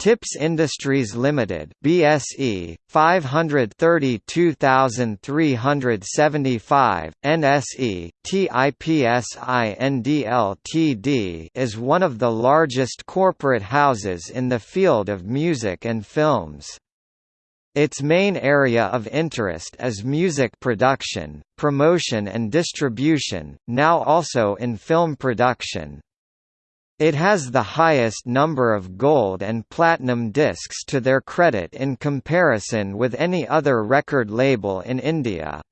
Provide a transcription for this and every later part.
Tips Industries Limited BSE 532375 NSE TIPSIND Ltd is one of the largest corporate houses in the field of music and films. Its main area of interest is music production, promotion and distribution, now also in film production. It has the highest number of gold and platinum discs to their credit in comparison with any other record label in India.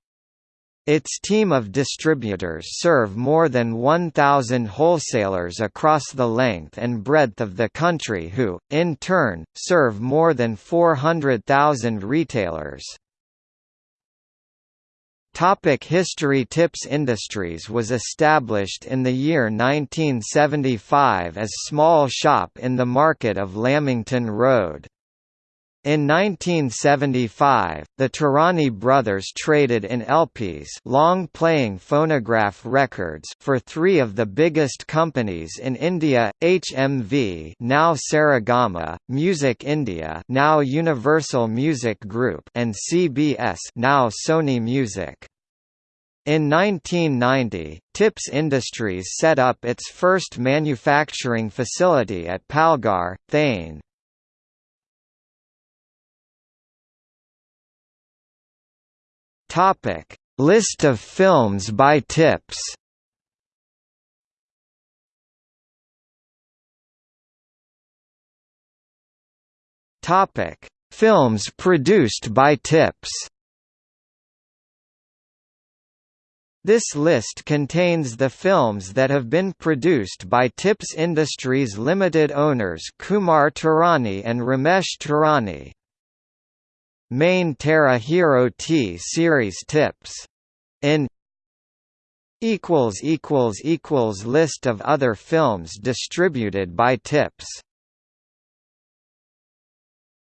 Its team of distributors serve more than 1,000 wholesalers across the length and breadth of the country who, in turn, serve more than 400,000 retailers. Topic history Tips Industries was established in the year 1975 as small shop in the market of Lamington Road. In 1975, the Taurani brothers traded in LPs long-playing phonograph records for three of the biggest companies in India, HMV now Saregama, Music India now Universal Music Group and CBS now Sony Music. In 1990, Tips Industries set up its first manufacturing facility at Palghar, Thane. Topic: List of films by Tips. Topic: Films produced by Tips. This list contains the films that have been produced by Tips Industries Limited owners Kumar Taurani and Ramesh Taurani. Main Tera Hero T series tips. In equals equals equals list of other films distributed by Tips